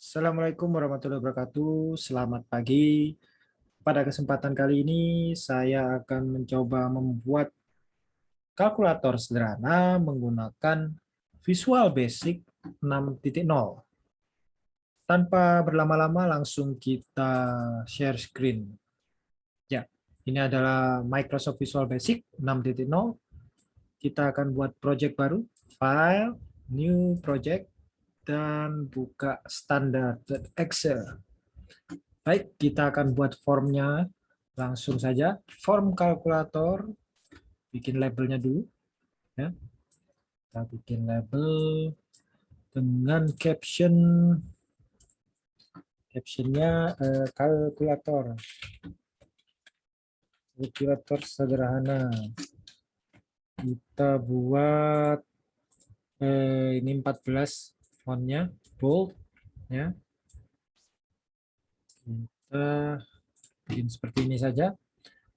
Assalamualaikum warahmatullahi wabarakatuh. Selamat pagi. Pada kesempatan kali ini saya akan mencoba membuat kalkulator sederhana menggunakan Visual Basic 6.0. Tanpa berlama-lama langsung kita share screen. Ya, ini adalah Microsoft Visual Basic 6.0. Kita akan buat project baru, file, new project, dan buka standar Excel. Baik, kita akan buat formnya langsung saja. Form kalkulator, bikin labelnya dulu. Ya. Kita bikin label dengan caption captionnya eh, kalkulator kalkulator sederhana kita buat eh, ini 14 fontnya bold ya kita bikin seperti ini saja.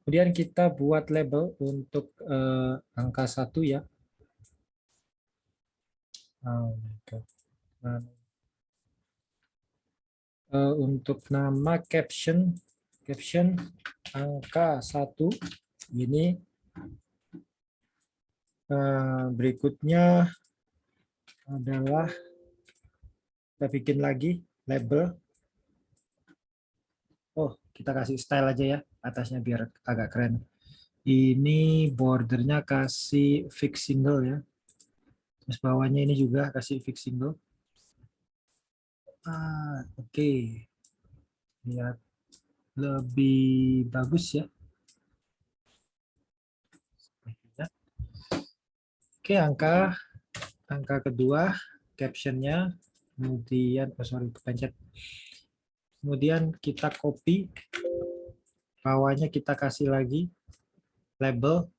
Kemudian kita buat label untuk uh, angka satu ya. Oh untuk nama caption caption angka satu ini uh, berikutnya adalah kita bikin lagi label. Oh kita kasih style aja ya atasnya biar agak keren. Ini bordernya kasih fix single ya. Terus bawahnya ini juga kasih fix single. Ah, oke. Okay. lihat. Lebih bagus ya. Oke angka angka kedua captionnya kemudian oh sorry kepencet. Kemudian kita copy. Bawahnya kita kasih lagi label.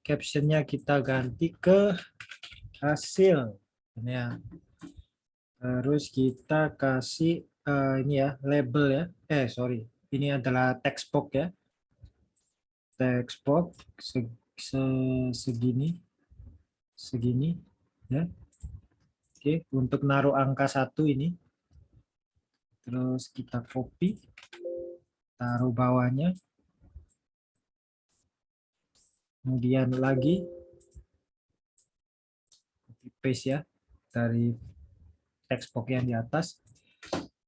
Captionnya kita ganti ke hasil. Ini ya. Terus kita kasih uh, ini ya label ya. Eh sorry. Ini adalah text box ya. Text box se se segini. Segini ya Oke, untuk naruh angka satu ini, terus kita copy, taruh bawahnya, kemudian lagi copy paste ya dari text box yang di atas.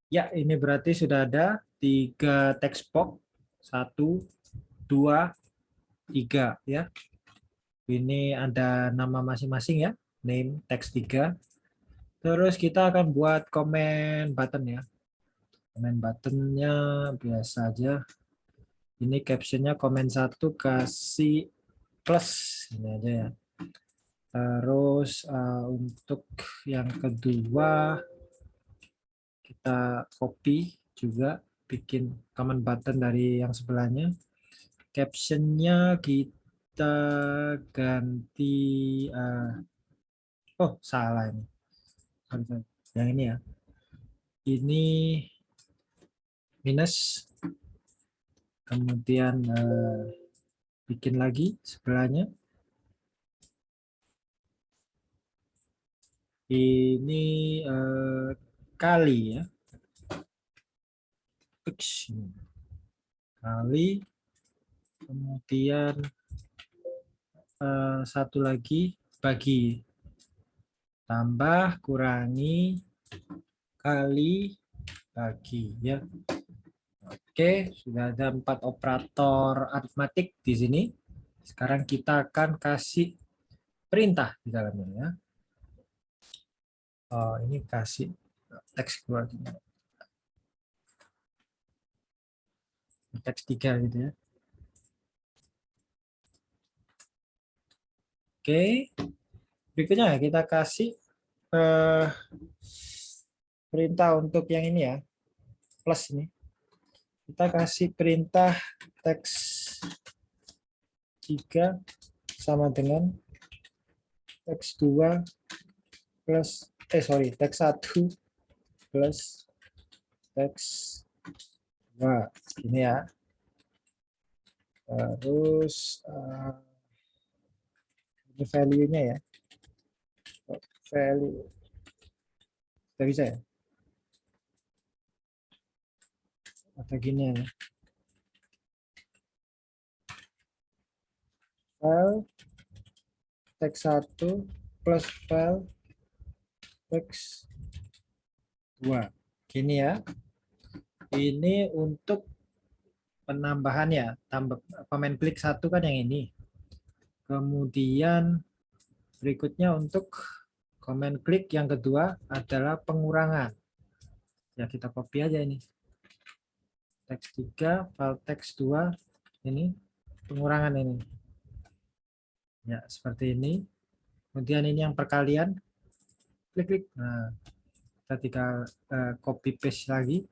Ya, ini berarti sudah ada tiga text box, satu, dua, tiga ya. Ini ada nama masing-masing ya, name text tiga Terus kita akan buat komen button ya. Komen buttonnya biasa aja. Ini captionnya komen satu kasih plus ini aja ya. Terus uh, untuk yang kedua kita copy juga bikin comment button dari yang sebelahnya. Captionnya kita ganti. Uh, oh salah ini yang ini ya. Ini minus. Kemudian uh, bikin lagi sebelahnya. Ini uh, kali ya. X kali. Kemudian uh, satu lagi bagi tambah kurangi kali bagi ya. Oke sudah ada empat operator aritmatik di sini. Sekarang kita akan kasih perintah di dalamnya ya. Oh, ini kasih teks keluar teks tiga gitu ya. Oke berikutnya kita kasih uh, perintah untuk yang ini ya, plus ini. Kita kasih perintah teks 3 sama dengan teks 2 plus, eh sorry, teks 1 plus teks 2. Ini ya. Terus uh, ini value-nya ya value. Tidak bisa ya? atau gini ya. File teks 1 plus file teks 2. Gini ya. Ini untuk penambahannya. Tambah komen klik satu kan yang ini. Kemudian berikutnya untuk komen klik yang kedua adalah pengurangan. Ya kita copy aja ini. Teks 3, file teks 2, ini pengurangan ini. Ya, seperti ini. Kemudian ini yang perkalian. Klik-klik. Nah, kita tinggal uh, copy paste lagi.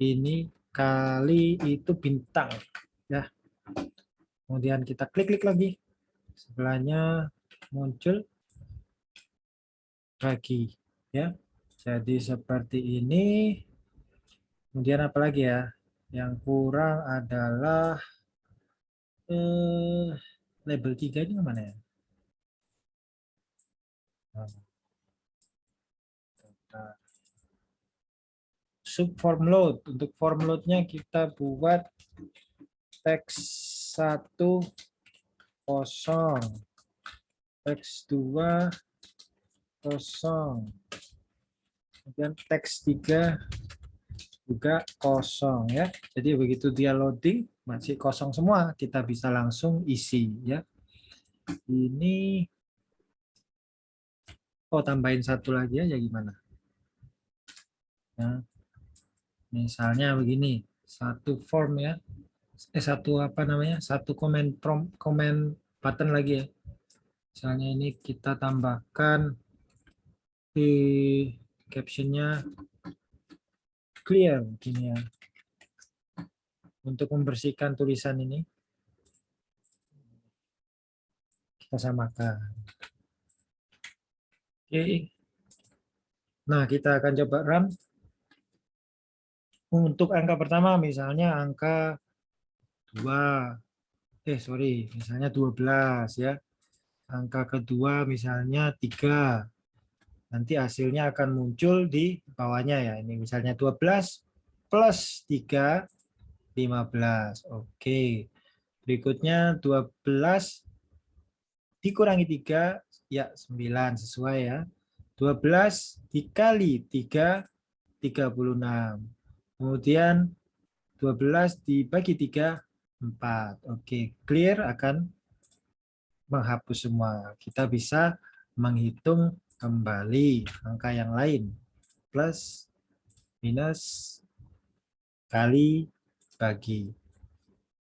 Ini kali itu bintang. Ya. Kemudian kita klik-klik lagi. Sebelahnya muncul bagi ya jadi seperti ini. Kemudian apa lagi ya? Yang kurang adalah eh, label 3 ini mana ya? Sub form load. Untuk form loadnya kita buat teks satu kosong. X2 kosong. Kemudian teks 3 juga kosong ya. Jadi begitu dia loading masih kosong semua, kita bisa langsung isi ya. Ini oh tambahin satu lagi aja gimana? Nah, misalnya begini, satu form ya. Eh satu apa namanya? Satu komen prom komen button lagi ya Misalnya ini kita tambahkan di captionnya clear gini ya. Untuk membersihkan tulisan ini kita samakan. Oke. Nah, kita akan coba run. Untuk angka pertama misalnya angka 2 eh sorry, misalnya 12 ya angka kedua misalnya tiga nanti hasilnya akan muncul di bawahnya ya. Ini misalnya 12 plus 3 15 oke. Berikutnya 12 dikurangi 3 ya 9 sesuai ya. 12 dikali 3 36 kemudian 12 dibagi 3 4 oke clear akan menghapus semua. Kita bisa menghitung kembali angka yang lain. Plus, minus, kali, bagi.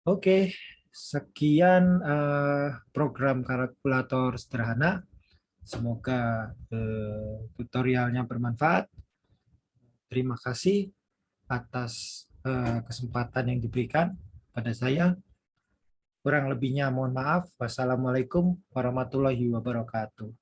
Oke, sekian uh, program kalkulator sederhana. Semoga uh, tutorialnya bermanfaat. Terima kasih atas uh, kesempatan yang diberikan pada saya. Kurang lebihnya mohon maaf. Wassalamualaikum warahmatullahi wabarakatuh.